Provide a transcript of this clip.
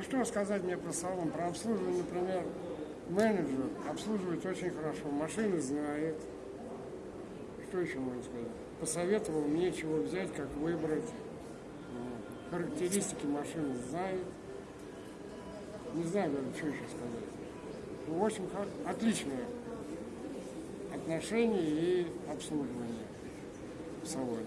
Ну что сказать мне про салон? Про обслуживание, например, менеджер обслуживает очень хорошо, машины знает. Что еще можно сказать? Посоветовал мне, чего взять, как выбрать. Характеристики машины знает. Не знаю даже, что еще сказать. Ну, в общем, отличное отношение и обслуживание в салоне.